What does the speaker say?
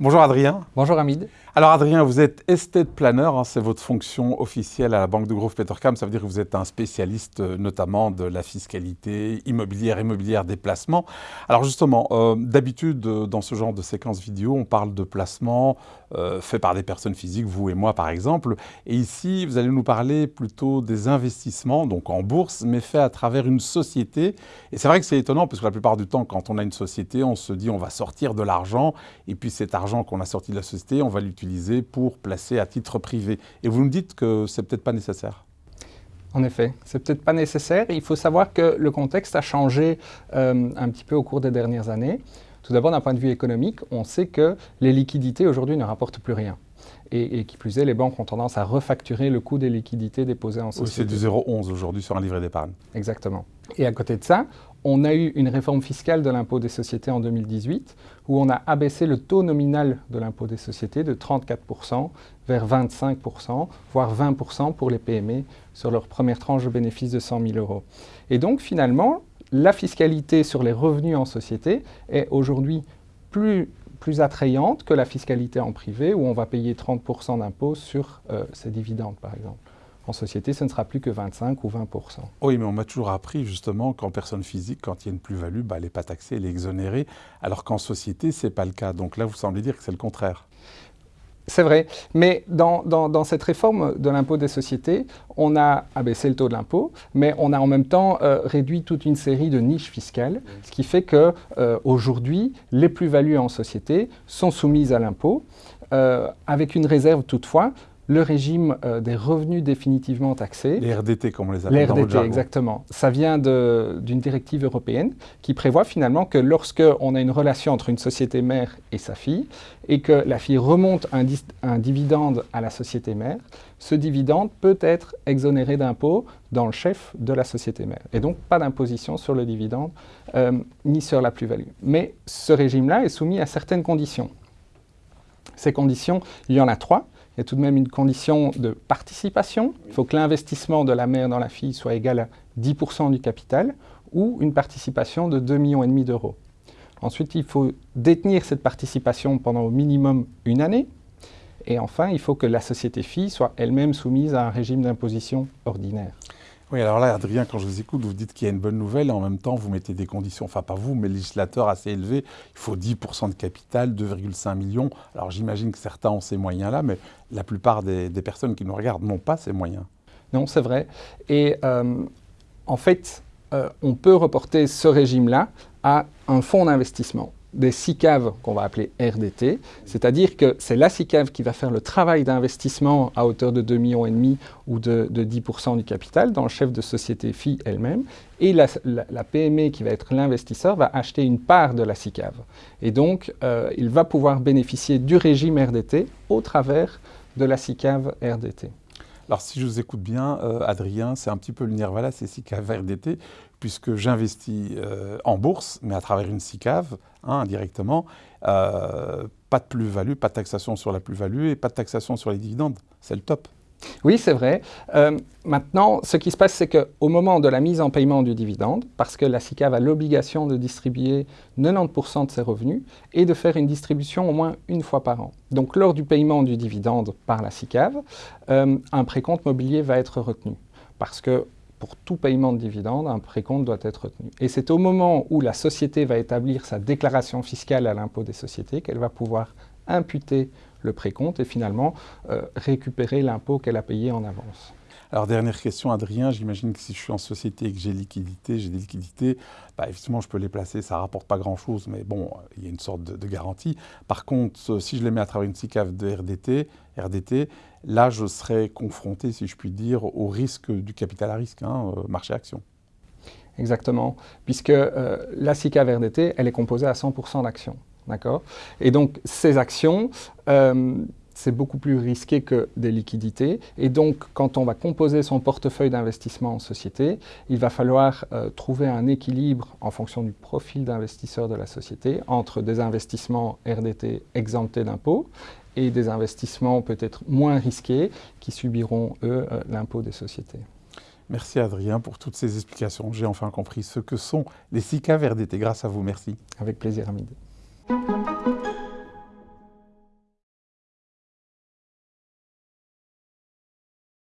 Bonjour Adrien. Bonjour Hamid. Alors Adrien, vous êtes estate planner, hein, c'est votre fonction officielle à la Banque de Grove Petercam. Ça veut dire que vous êtes un spécialiste euh, notamment de la fiscalité immobilière, immobilière des placements. Alors justement, euh, d'habitude euh, dans ce genre de séquence vidéo, on parle de placements faits par des personnes physiques, vous et moi par exemple. Et ici, vous allez nous parler plutôt des investissements, donc en bourse, mais faits à travers une société. Et c'est vrai que c'est étonnant parce que la plupart du temps, quand on a une société, on se dit on va sortir de l'argent et puis cet argent qu'on a sorti de la société, on va l'utiliser pour placer à titre privé. Et vous nous dites que c'est peut-être pas nécessaire. En effet, c'est peut-être pas nécessaire. Il faut savoir que le contexte a changé euh, un petit peu au cours des dernières années. Tout d'abord, d'un point de vue économique, on sait que les liquidités aujourd'hui ne rapportent plus rien. Et, qui plus est, les banques ont tendance à refacturer le coût des liquidités déposées en société. c'est du 0,11 aujourd'hui sur un livret d'épargne. Exactement. Et à côté de ça, on a eu une réforme fiscale de l'impôt des sociétés en 2018 où on a abaissé le taux nominal de l'impôt des sociétés de 34% vers 25%, voire 20% pour les PME sur leur première tranche de bénéfice de 100 000 euros. Et donc finalement, la fiscalité sur les revenus en société est aujourd'hui plus, attrayante que la fiscalité en privé où on va payer 30% d'impôt sur euh, ces dividendes par exemple. En société, ce ne sera plus que 25 ou 20% Oui, mais on m'a toujours appris justement qu'en personne physique, quand il y a une plus-value, bah, elle n'est pas taxée, elle est exonérée, alors qu'en société, ce n'est pas le cas. Donc là, vous semblez dire que c'est le contraire. C'est vrai, mais dans, cette réforme de l'impôt des sociétés, on a abaissé le taux de l'impôt, mais on a en même temps euh, réduit toute une série de niches fiscales, ce qui fait qu'aujourd'hui, euh, les plus-values en société sont soumises à l'impôt, euh, avec une réserve toutefois le régime euh, des revenus définitivement taxés. Les RDT, comme on les appelle Les RDT, exactement. Ça vient d'une directive européenne qui prévoit finalement que lorsqu'on a une relation entre une société mère et sa fille, et que la fille remonte un, un dividende à la société mère, ce dividende peut être exonéré d'impôt dans le chef de la société mère. Et donc, pas d'imposition sur le dividende euh, ni sur la plus-value. Mais ce régime-là est soumis à certaines conditions. Ces conditions, il y en a trois il y a tout de même une condition de participation. Il faut que l'investissement de la mère dans la fille soit égal à 10% du capital ou une participation de 2,5 millions d'euros. Ensuite, il faut détenir cette participation pendant au minimum une année. Et enfin, il faut que la société fille soit elle-même soumise à un régime d'imposition ordinaire. Oui, alors là, Adrien, quand je vous écoute, vous dites qu'il y a une bonne nouvelle et en même temps, vous mettez des conditions, enfin pas vous, mais le législateur assez élevés. Il faut 10% de capital, 2,5 millions. Alors j'imagine que certains ont ces moyens-là, mais la plupart des, personnes qui nous regardent n'ont pas ces moyens. Non, c'est vrai. Et euh, en fait, euh, on peut reporter ce régime-là à un fonds d'investissement des SICAV qu'on va appeler RDT, c'est-à-dire que c'est la SICAV qui va faire le travail d'investissement à hauteur de 2,5 millions ou de, 10% du capital dans le chef de société FI elle-même, et la, PME qui va être l'investisseur va acheter une part de la SICAV. Et donc, euh, il va pouvoir bénéficier du régime RDT au travers de la SICAV RDT. Alors si je vous écoute bien, euh, Adrien, c'est un petit peu le Nirvana, c'est SICAV RDT, puisque j'investis euh, en bourse, mais à travers une SICAV, hein, indirectement, euh, pas de plus-value, pas de taxation sur la plus-value et pas de taxation sur les dividendes. C'est le top. Oui, c'est vrai. Euh, maintenant, ce qui se passe, c'est qu'au moment de la mise en paiement du dividende, parce que la SICAV a l'obligation de distribuer 90% de ses revenus et de faire une distribution au moins une fois par an. Donc, lors du paiement du dividende par la SICAV, euh, un précompte mobilier va être retenu. Parce que pour tout paiement de dividende, un précompte doit être retenu. Et c'est au moment où la société va établir sa déclaration fiscale à l'impôt des sociétés qu'elle va pouvoir imputer le précompte et finalement euh, récupérer l'impôt qu'elle a payé en avance. Alors dernière question, Adrien, j'imagine que si je suis en société et que j'ai liquidité, j'ai des liquidités, bah, effectivement je peux les placer, ça ne rapporte pas grand-chose, mais bon, il y a une sorte de, garantie. Par contre, si je les mets à travers une SICAV de RDT, RDT, là je serais confronté, si je puis dire, au risque du capital à risque, hein, euh, marché action. Exactement, puisque euh, la SICAV RDT, elle est composée à 100% d'actions. D'accord Et donc, ces actions, euh, c'est beaucoup plus risqué que des liquidités. Et donc, quand on va composer son portefeuille d'investissement en société, il va falloir euh, trouver un équilibre en fonction du profil d'investisseur de la société entre des investissements RDT exemptés d'impôts et des investissements peut-être moins risqués qui subiront, eux, euh, l'impôt des sociétés. Merci Adrien pour toutes ces explications. J'ai enfin compris ce que sont les SICA RDT. Grâce à vous, merci. Avec plaisir, Hamid.